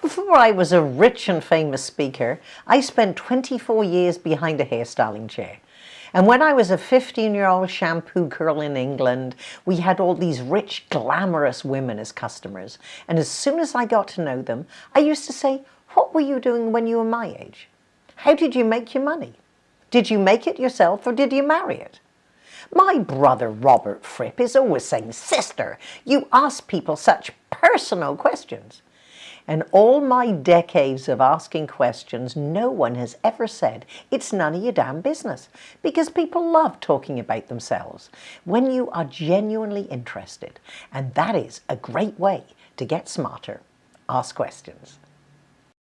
Before I was a rich and famous speaker, I spent 24 years behind a hairstyling chair. And when I was a 15-year-old shampoo girl in England, we had all these rich, glamorous women as customers. And as soon as I got to know them, I used to say, what were you doing when you were my age? How did you make your money? Did you make it yourself or did you marry it? My brother Robert Fripp is always saying, Sister, you ask people such personal questions. And all my decades of asking questions, no one has ever said, it's none of your damn business. Because people love talking about themselves when you are genuinely interested. And that is a great way to get smarter. Ask questions.